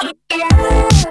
Yeah.